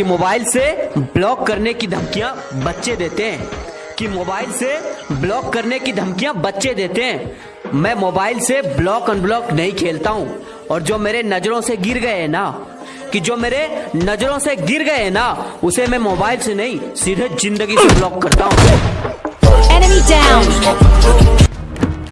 कि मोबाइल से ब्लॉक करने की धमकियाँ बच्चे देते हैं। कि मोबाइल से ब्लॉक करने की धमकियाँ बच्चे देते हैं। मैं मोबाइल से ब्लॉक अनब्लॉक नहीं खेलता हूँ। और जो मेरे नज़रों से गिर गए ना, कि जो मेरे नज़रों से गिर गए ना, उसे मैं मोबाइल से नहीं, सीधे ज़िंदगी से ब्लॉक करता हूँ। Enemy down!